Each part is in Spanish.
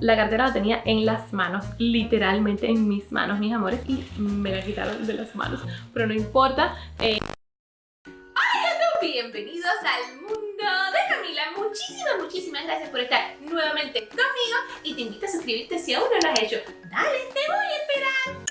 la cartera la tenía en las manos, literalmente en mis manos, mis amores, y me la quitaron de las manos. Pero no importa. Eh... Bienvenidos al mundo de Camila. Muchísimas, muchísimas gracias por estar nuevamente conmigo y te invito a suscribirte si aún no lo has hecho. Dale, te voy a esperar.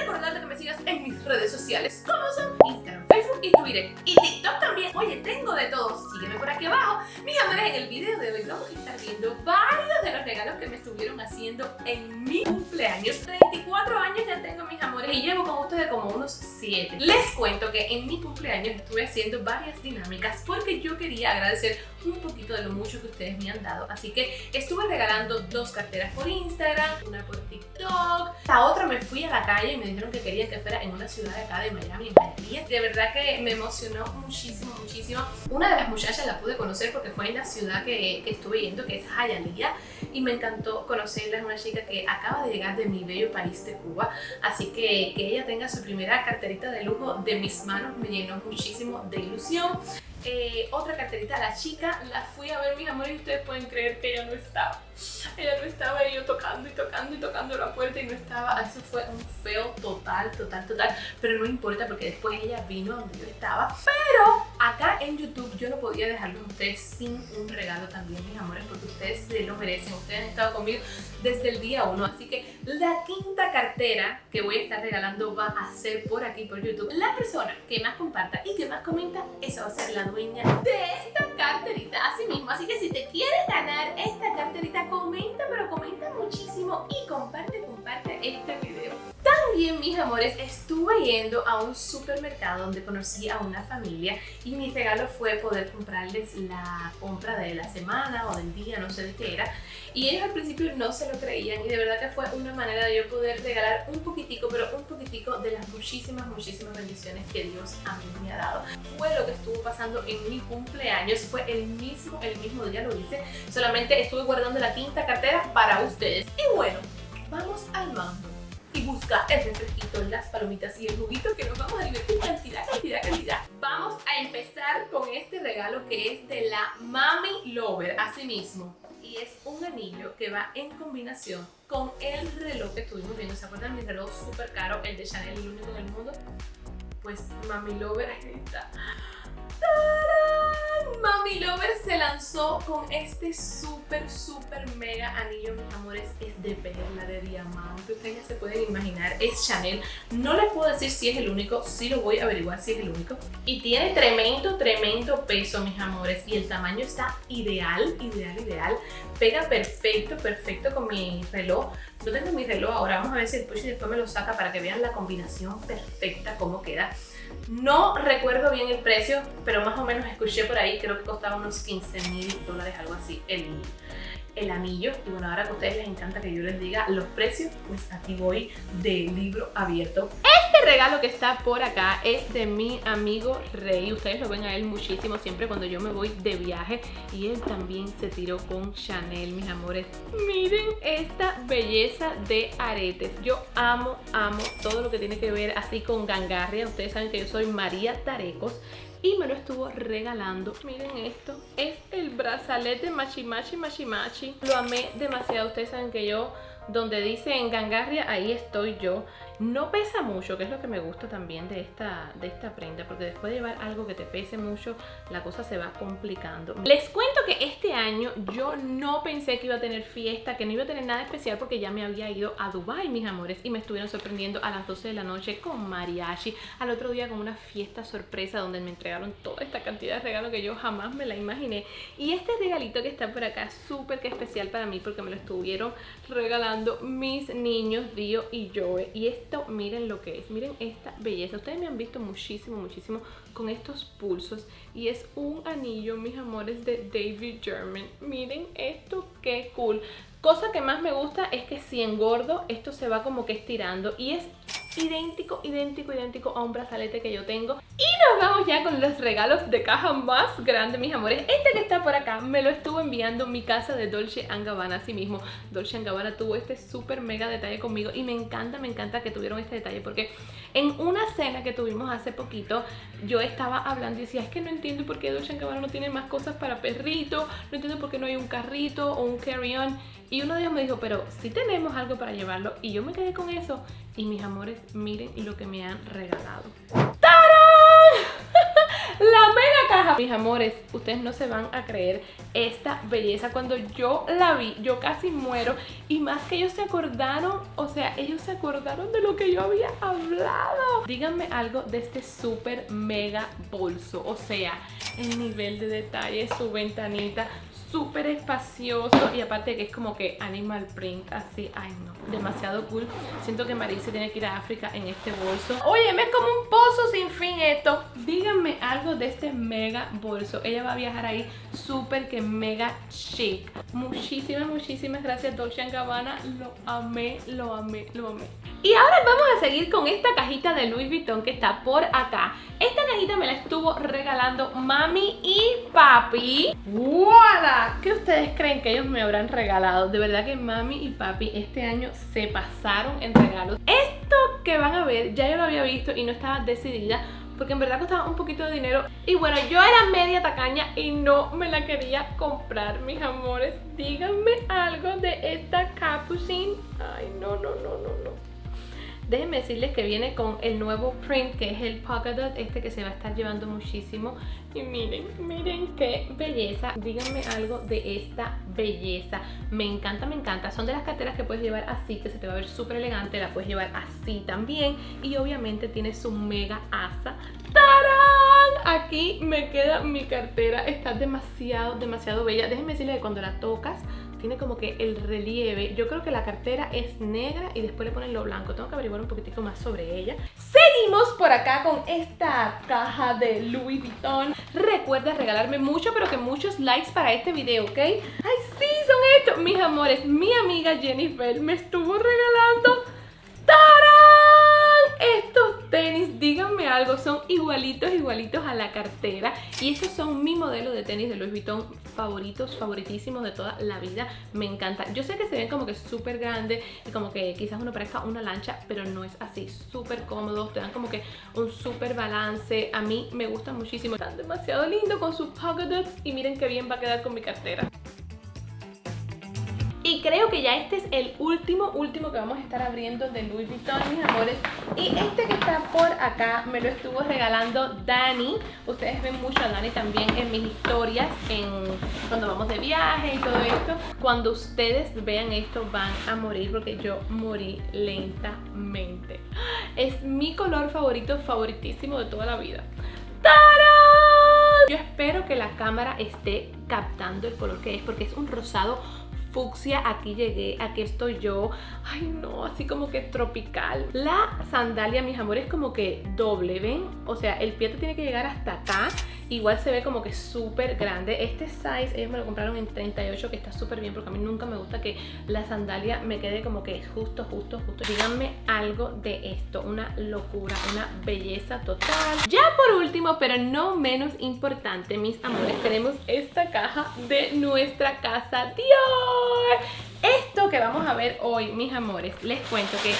Recordarte que me sigas en mis redes sociales como son Instagram, Facebook y Twitter y TikTok también. Oye, tengo de todo. Sígueme por aquí abajo. Mis amores, en el video de hoy vamos a estar viendo varios de los regalos que me estuvieron haciendo en mi cumpleaños. 34 años ya tengo, mis amores, y llevo con ustedes como unos 7. Les cuento que en mi cumpleaños estuve haciendo varias dinámicas porque yo quería agradecer un poquito de lo mucho que ustedes me han dado. Así que estuve regalando dos carteras por Instagram, una por TikTok. La otra me fui a la calle y me dijeron que querían que fuera en una ciudad de acá de Miami, en Miami. De verdad que me emocionó muchísimo, muchísimo. Una de las muchachas la pude conocer porque fue en la ciudad que, que estuve yendo, que es Hialeah. Y me encantó conocerla, es una chica que acaba de llegar de mi bello país de Cuba. Así que que ella tenga su primera carterita de lujo de mis manos me llenó muchísimo de ilusión. Eh, otra carterita, la chica, la fui a ver mis amores y ustedes pueden creer que ella no estaba. Ella no estaba y yo tocando y tocando y tocando la puerta y no estaba. Eso fue un feo total, total, total. Pero no importa porque después ella vino donde yo estaba. Pero acá en YouTube yo no podía dejarlos a ustedes sin un regalo también, mis amores, porque ustedes se lo merecen. Ustedes han estado conmigo desde el día uno. Así que la quinta cartera que voy a estar regalando va a ser por aquí, por YouTube. La persona que más comparta y que más comenta, esa va a ser la dueña de esta carterita así mismo. Así que si te quieres ganar esta carterita, comenta, pero comenta muchísimo y comparte, comparte este video. También, mis amores, estuve yendo a un supermercado donde conocí a una familia y mi regalo fue poder comprarles la compra de la semana o del día, no sé de qué era. Y ellos al principio no se lo creían y de verdad que fue una manera de yo poder regalar un poquitico, pero un poquitico de las muchísimas, muchísimas bendiciones que Dios a mí me ha dado. Fue lo que estuvo pasando en mi cumpleaños, fue el mismo, el mismo día lo hice, solamente estuve guardando la quinta cartera para ustedes. Y bueno, el refresquito, las palomitas y el juguito que nos vamos a divertir cantidad, cantidad, cantidad. Vamos a empezar con este regalo que es de la Mami Lover, así mismo. Y es un anillo que va en combinación con el reloj que estuvimos viendo. ¿Se acuerdan mi reloj súper caro, el de Chanel, el único en el mundo? Pues Mami Lover, ahí está. Mami Lover se lanzó con este súper, súper mega anillo, mis amores. Es de perla, de diamante. Ustedes ya se pueden imaginar. Es Chanel. No les puedo decir si es el único. Sí lo voy a averiguar si es el único. Y tiene tremendo, tremendo peso, mis amores. Y el tamaño está ideal, ideal, ideal. Pega perfecto, perfecto con mi reloj. No tengo mi reloj ahora. Vamos a ver si el Pushy después me lo saca para que vean la combinación perfecta, cómo queda. No recuerdo bien el precio, pero más o menos escuché por ahí, creo que costaba unos 15 mil dólares, algo así, el, el anillo. Y bueno, ahora que a ustedes les encanta que yo les diga los precios, pues aquí voy de libro abierto. Regalo que está por acá es de mi amigo Rey. Ustedes lo ven a él muchísimo siempre cuando yo me voy de viaje. Y él también se tiró con Chanel, mis amores. Miren esta belleza de aretes. Yo amo, amo todo lo que tiene que ver así con gangarria. Ustedes saben que yo soy María Tarecos y me lo estuvo regalando. Miren esto, es el brazalete Machi Machi Machi Machi. Lo amé demasiado, ustedes saben que yo donde dice en Gangarria, ahí estoy yo. No pesa mucho, que es lo que me gusta también de esta, de esta prenda, porque después de llevar algo que te pese mucho, la cosa se va complicando. Les cuento que este año yo no pensé que iba a tener fiesta, que no iba a tener nada especial porque ya me había ido a Dubai, mis amores, y me estuvieron sorprendiendo a las 12 de la noche con mariachi, al otro día con una fiesta sorpresa donde me entregaron toda esta cantidad de regalos que yo jamás me la imaginé. Y este regalito que está por acá, súper que especial para mí porque me lo estuvieron regalando mis niños, Dio y Joe. Y miren lo que es, miren esta belleza. Ustedes me han visto muchísimo, muchísimo con estos pulsos. Y es un anillo, mis amores, de David German. Miren esto, qué cool. Cosa que más me gusta es que si engordo, esto se va como que estirando. Y es idéntico, idéntico, idéntico a un brazalete que yo tengo. Y nos vamos ya con los regalos de caja más grande, mis amores. Este que está por acá me lo estuvo enviando mi casa de Dolce Gabbana, así mismo. Dolce Gabbana tuvo este súper mega detalle conmigo y me encanta, me encanta que tuvieron este detalle porque en una cena que tuvimos hace poquito, yo estaba hablando y decía, es que no entiendo por qué Dolce Gabbana no tiene más cosas para perrito, no entiendo por qué no hay un carrito o un carry-on Y uno de ellos me dijo, pero si tenemos algo para llevarlo. Y yo me quedé con eso. Y mis amores, miren lo que me han regalado. La mega caja. Mis amores, ustedes no se van a creer esta belleza. Cuando yo la vi, yo casi muero. Y más que ellos se acordaron, o sea, ellos se acordaron de lo que yo había hablado. Díganme algo de este súper mega bolso. O sea, el nivel de detalle, su ventanita, súper espacioso y aparte que es como que animal print así, ay no, demasiado cool. Siento que Marisa tiene que ir a África en este bolso. Oye, es como un pozo sin fin esto. Díganme algo de este mega bolso. Ella va a viajar ahí súper que mega chic. Muchísimas, muchísimas gracias Dolce Gabbana. Lo amé, lo amé, lo amé y ahora vamos a seguir con esta cajita de Louis Vuitton que está por acá. Esta cajita me la estuvo regalando mami y papi. ¡Voilà! ¿Qué ustedes creen que ellos me habrán regalado? De verdad que mami y papi este año se pasaron en regalos. Esto que van a ver ya yo lo había visto y no estaba decidida porque en verdad costaba un poquito de dinero y bueno, yo era media tacaña y no me la quería comprar, mis amores díganme algo de esta capucine ay, no, no, no, no, no Déjenme decirles que viene con el nuevo print que es el polka dot, este que se va a estar llevando muchísimo. Y miren, miren qué belleza. Díganme algo de esta belleza. Me encanta, me encanta. Son de las carteras que puedes llevar así, que se te va a ver súper elegante. La puedes llevar así también. Y obviamente tiene su mega asa. ¡Tarán! Aquí me queda mi cartera. Está demasiado, demasiado bella. Déjenme decirles que cuando la tocas tiene como que el relieve. Yo creo que la cartera es negra y después le ponen lo blanco. Tengo que averiguar un poquitico más sobre ella. Seguimos por acá con esta caja de Louis Vuitton. Recuerda regalarme mucho, pero que muchos likes para este video, ¿ok? ¡Ay, sí! Son estos, mis amores. Mi amiga Jennifer me estuvo regalando... ¡Tarán! Estos tenis, díganme algo, son igualitos, igualitos a la cartera. Y estos son mi modelo de tenis de Louis Vuitton favoritos, favoritísimos de toda la vida, me encanta. Yo sé que se ven como que súper grandes y como que quizás uno parezca una lancha, pero no es así, súper cómodos, te dan como que un súper balance, a mí me gustan muchísimo, están demasiado lindos con sus pocket dots y miren qué bien va a quedar con mi cartera. Creo que ya este es el último, último que vamos a estar abriendo de Louis Vuitton, mis amores. Y este que está por acá me lo estuvo regalando Dani. Ustedes ven mucho a Dani también en mis historias, en cuando vamos de viaje y todo esto. Cuando ustedes vean esto van a morir porque yo morí lentamente. Es mi color favorito, favoritísimo de toda la vida. ¡Tarán! Yo espero que la cámara esté captando el color que es porque es un rosado aquí llegué, aquí estoy yo. Ay no, así como que tropical. La sandalia, mis amores, es como que doble, ¿ven? O sea, el pie te tiene que llegar hasta acá Igual se ve como que súper grande. Este size ellos me lo compraron en 38 que está súper bien porque a mí nunca me gusta que la sandalia me quede como que justo, justo, justo. Díganme algo de esto. Una locura, una belleza total. Ya por último, pero no menos importante, mis amores, tenemos esta caja de nuestra casa Dior. Esto que vamos a ver hoy, mis amores, les cuento que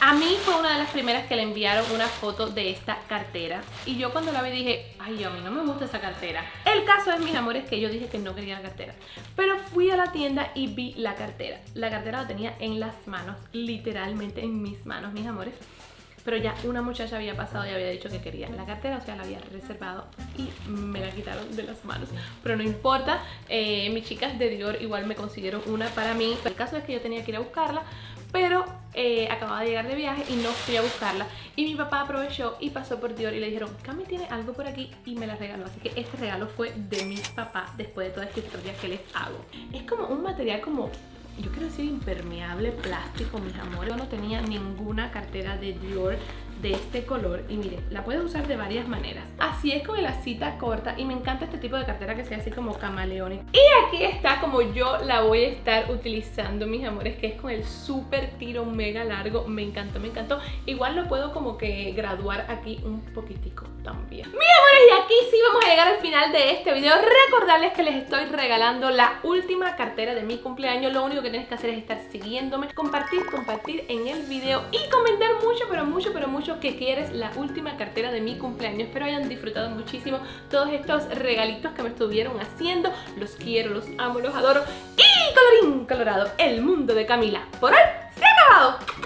a mí fue una de las primeras que le enviaron una foto de esta cartera y yo cuando la vi dije, ay, a mí no me gusta esa cartera. El caso es, mis amores, que yo dije que no quería la cartera. Pero fui a la tienda y vi la cartera. La cartera la tenía en las manos, literalmente en mis manos, mis amores. Pero ya una muchacha había pasado y había dicho que quería la cartera, o sea, la había reservado y me la quitaron de las manos. Pero no importa, eh, mis chicas de Dior igual me consiguieron una para mí. El caso es que yo tenía que ir a buscarla, pero eh, acababa de llegar de viaje y no fui a buscarla. Y mi papá aprovechó y pasó por Dior y le dijeron Cami tiene algo por aquí y me la regaló. Así que este regalo fue de mi papá después de toda esta historia que les hago. Es como un material como yo quiero decir impermeable plástico mis amores. Yo no tenía ninguna cartera de Dior de este color y miren, la puedes usar de varias maneras. Así es con el cita corta y me encanta este tipo de cartera que sea así como camaleónica y aquí está como yo la voy a estar utilizando mis amores que es con el súper tiro mega largo. Me encantó, me encantó. Igual lo puedo como que graduar aquí un poquitico también. Mis amores y aquí sí vamos a llegar al final de este video. Recordarles que les estoy regalando la última cartera de mi cumpleaños. Lo único que tienes que hacer es estar siguiéndome compartir, compartir en el video y comentar mucho, pero mucho, pero mucho que quieres la última cartera de mi cumpleaños. Espero hayan disfrutado muchísimo todos estos regalitos que me estuvieron haciendo. Los quiero, los amo, los adoro. Y colorín, explorado el mundo de Camila. Por hoy se ha acabado.